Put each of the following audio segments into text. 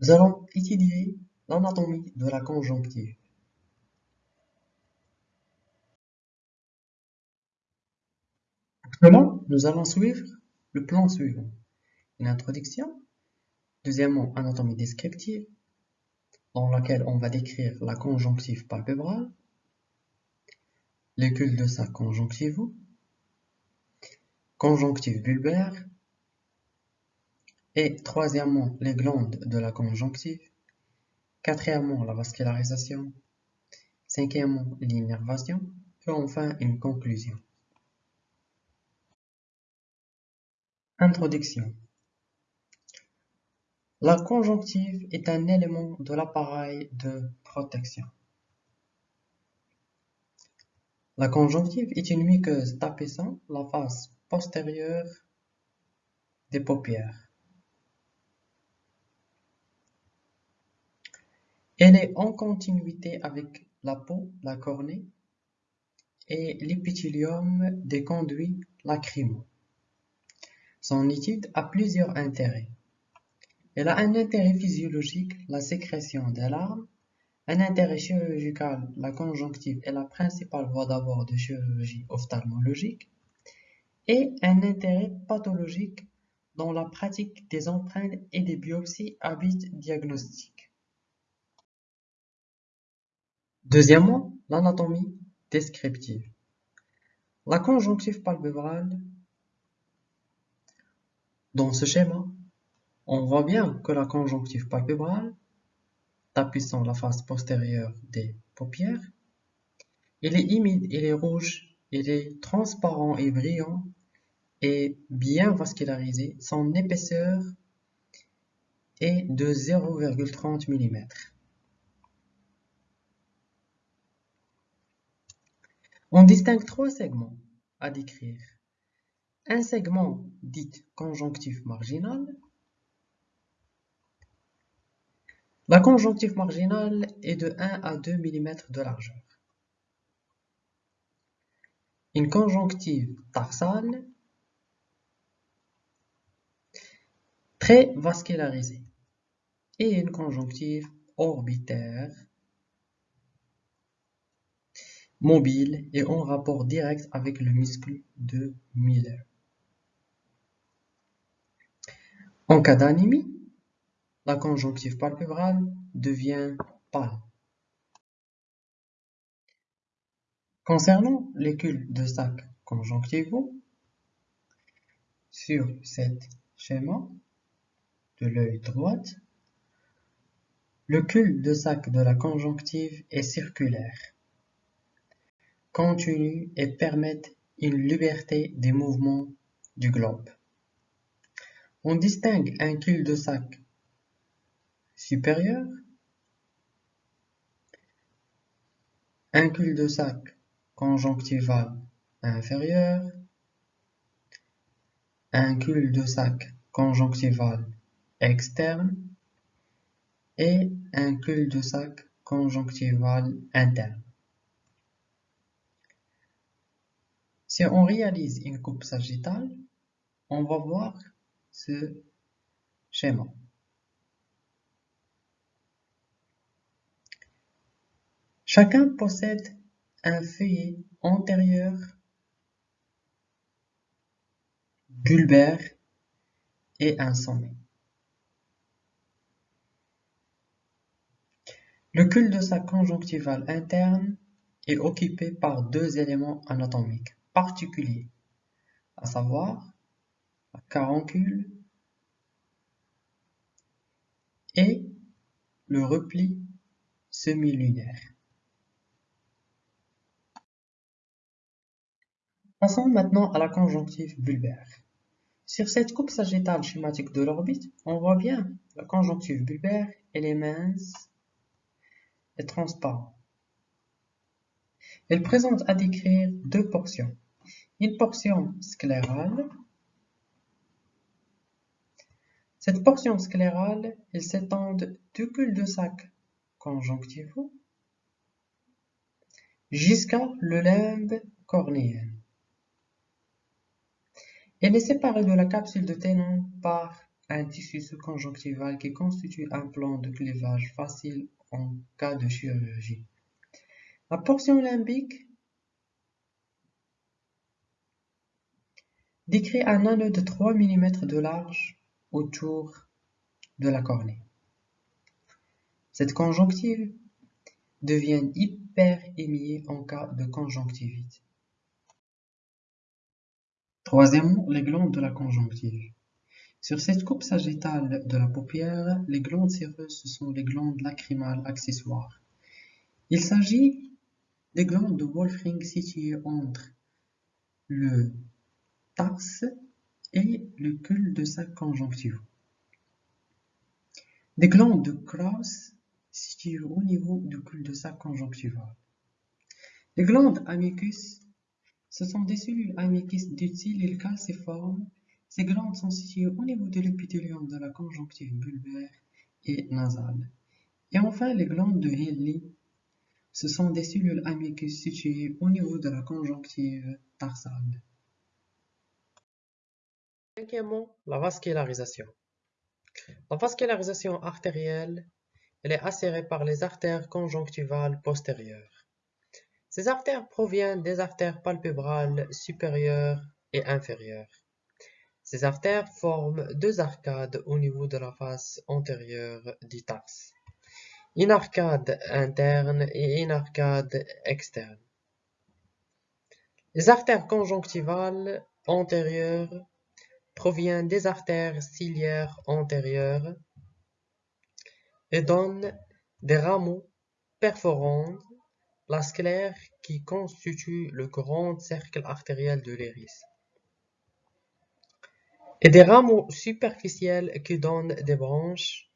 Nous allons étudier l'anatomie de la conjonctive. Pour cela, nous allons suivre le plan suivant. Une introduction, deuxièmement, anatomie descriptive, dans laquelle on va décrire la conjonctive palpébrale, les cul-de-sac conjonctivaux, conjonctive bulbaire, et troisièmement, les glandes de la conjonctive, quatrièmement, la vascularisation, cinquièmement, l'innervation, et enfin une conclusion. Introduction La conjonctive est un élément de l'appareil de protection. La conjonctive est une muqueuse tapissant la face postérieure des paupières. Elle est en continuité avec la peau, la cornée et l'épithélium des conduits lacrymaux. Son étude a plusieurs intérêts. Elle a un intérêt physiologique, la sécrétion des larmes, un intérêt chirurgical, la conjonctive est la principale voie d'abord de chirurgie ophtalmologique, et un intérêt pathologique dans la pratique des empreintes et des biopsies à but diagnostique. Deuxièmement, l'anatomie descriptive. La conjonctive palpébrale. Dans ce schéma, on voit bien que la conjonctive palpébrale tapissant la face postérieure des paupières. Il est humide, il est rouge, il est transparent et brillant et bien vascularisé. Son épaisseur est de 0,30 mm. On distingue trois segments à décrire. Un segment dit conjonctif marginal, La conjonctive marginale est de 1 à 2 mm de largeur. Une conjonctive tarsale très vascularisée et une conjonctive orbitaire mobile et en rapport direct avec le muscle de Miller. En cas d'anémie, la conjonctive palpébrale devient pâle. Concernant les cul-de-sac conjonctivaux, sur cet schéma de l'œil droit, le cul-de-sac de la conjonctive est circulaire, continu et permet une liberté des mouvements du globe. On distingue un cul-de-sac supérieur, un cul-de-sac conjonctival inférieur, un cul-de-sac conjonctival externe et un cul-de-sac conjonctival interne. Si on réalise une coupe sagittale, on va voir ce schéma. Chacun possède un feuillet antérieur bulbaire et un sommet. Le cul-de-sac conjonctival interne est occupé par deux éléments anatomiques à savoir la caroncule et le repli semi-lunaire. Passons maintenant à la conjonctive bulbaire. Sur cette coupe sagittale schématique de l'orbite, on voit bien la conjonctive bulbaire, elle est mince et transparente. Elle présente à décrire deux portions. Une portion sclérale. Cette portion sclérale, s'étend du cul-de-sac conjonctivaux jusqu'à le limbe cornéen. Elle est séparée de la capsule de Tenon par un tissu sous-conjonctival qui constitue un plan de clivage facile en cas de chirurgie. La portion limbique décrit un anneau de 3 mm de large autour de la cornée. Cette conjonctive devient hyperémiée en cas de conjonctivite. Troisièmement, les glandes de la conjonctive. Sur cette coupe sagittale de la paupière, les glandes séreuses sont les glandes lacrymales accessoires. Il s'agit des glandes de Wolfring situées entre le et le cul-de-sac conjonctivaux. Des glandes de Krauss situées au niveau du cul-de-sac conjonctival. Les glandes amicus, ce sont des cellules amicus d'utile calciformes. Ces glandes sont situées au niveau de l'épithélium de la conjonctive bulbaire et nasale. Et enfin, les glandes de Henle, ce sont des cellules amicus situées au niveau de la conjonctive tarsale. La vascularisation. La vascularisation artérielle, elle est assurée par les artères conjonctivales postérieures. Ces artères proviennent des artères palpébrales supérieures et inférieures. Ces artères forment deux arcades au niveau de la face antérieure du tarse. Une arcade interne et une arcade externe. Les artères conjonctivales antérieures provient des artères ciliaires antérieures et donne des rameaux perforant la sclère qui constitue le grand cercle artériel de l'iris et des rameaux superficiels qui donnent des branches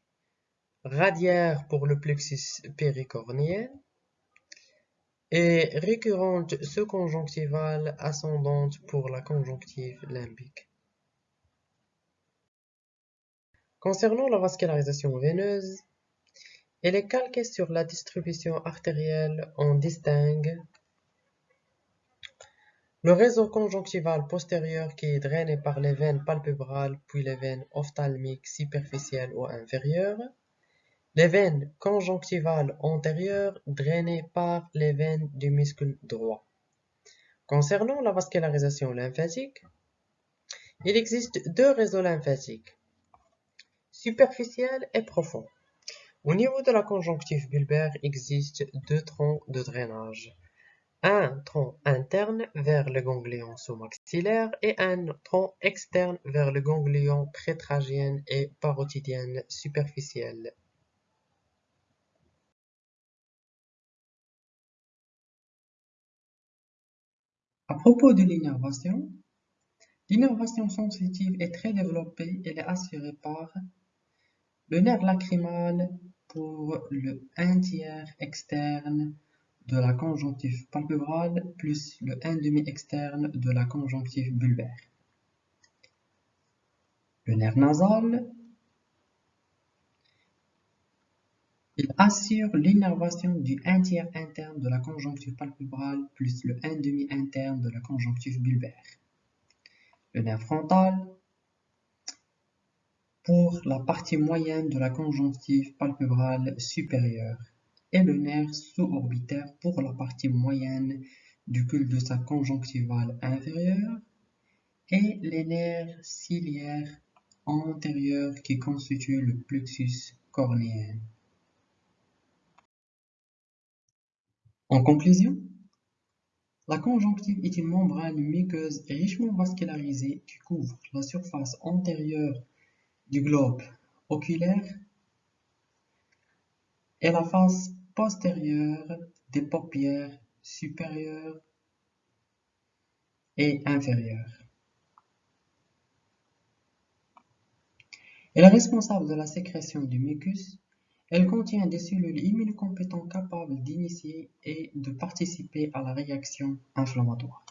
radiaires pour le plexus péricornien et récurrentes sous-conjonctivales ascendantes pour la conjonctive limbique. Concernant la vascularisation veineuse, elle est calquée sur la distribution artérielle. On distingue le réseau conjonctival postérieur qui est drainé par les veines palpébrales puis les veines ophtalmiques superficielles ou inférieures. Les veines conjonctivales antérieures drainées par les veines du muscle droit. Concernant la vascularisation lymphatique, il existe deux réseaux lymphatiques superficiel et profond. Au niveau de la conjonctive bulbaire existe deux troncs de drainage. Un tronc interne vers le ganglion sous-maxillaire et un tronc externe vers le ganglion prétragien et parotidienne superficiel. À propos de l'innervation, l'innervation sensitive est très développée et est assurée par le nerf lacrymal pour le un tiers externe de la conjonctive palpébrale plus le un demi externe de la conjonctive bulbaire. Le nerf nasal, il assure l'innervation du un tiers interne de la conjonctive palpébrale plus le un demi interne de la conjonctive bulbaire. Le nerf frontal, pour la partie moyenne de la conjonctive palpébrale supérieure et le nerf sous-orbitaire pour la partie moyenne du cul-de-sac conjonctival inférieur et les nerfs ciliaires antérieurs qui constituent le plexus cornéen. En conclusion, la conjonctive est une membrane muqueuse richement vascularisée qui couvre la surface antérieure du globe oculaire et la face postérieure des paupières supérieures et inférieures. Elle est responsable de la sécrétion du mucus. Elle contient des cellules immunocompétentes capables d'initier et de participer à la réaction inflammatoire.